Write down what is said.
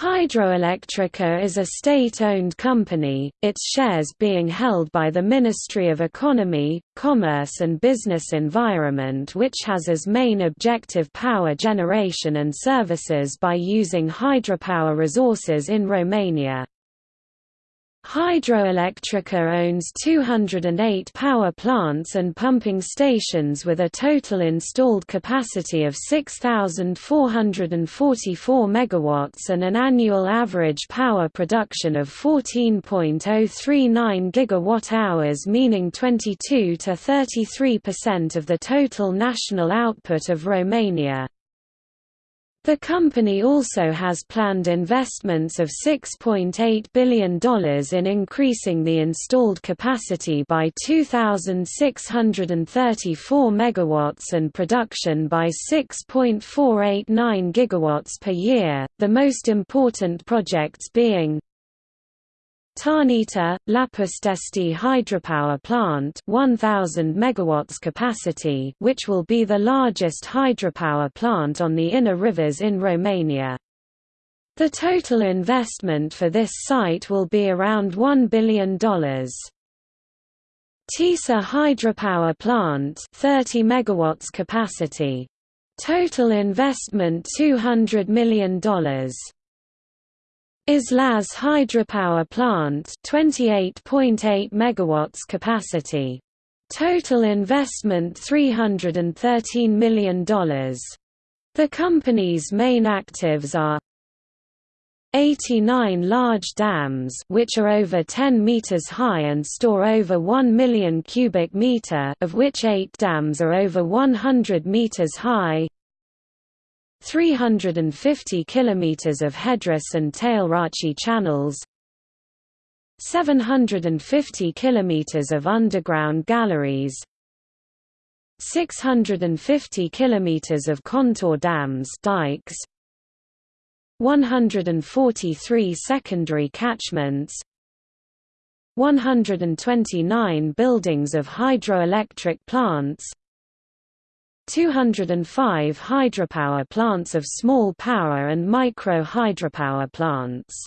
Hydroelectrica is a state-owned company, its shares being held by the Ministry of Economy, Commerce and Business Environment which has as main objective power generation and services by using hydropower resources in Romania. Hydroelectrica owns 208 power plants and pumping stations with a total installed capacity of 6,444 MW and an annual average power production of 14.039 GWh meaning 22 to 33% of the total national output of Romania. The company also has planned investments of $6.8 billion in increasing the installed capacity by 2,634 MW and production by 6.489 GW per year, the most important projects being Tarnita, Lapustesti hydropower plant 1000 megawatts capacity which will be the largest hydropower plant on the inner rivers in Romania. The total investment for this site will be around $1 billion. Tisa hydropower plant 30 megawatts capacity. Total investment $200 million. Islaz hydropower plant 28.8 megawatts capacity. Total investment $313 million. The company's main actives are 89 large dams which are over 10 meters high and store over 1 million cubic meter of which 8 dams are over 100 meters high 350 km of headrace and tailrace channels 750 km of underground galleries 650 km of contour dams dikes 143 secondary catchments 129 buildings of hydroelectric plants 205 hydropower plants of small power and micro hydropower plants.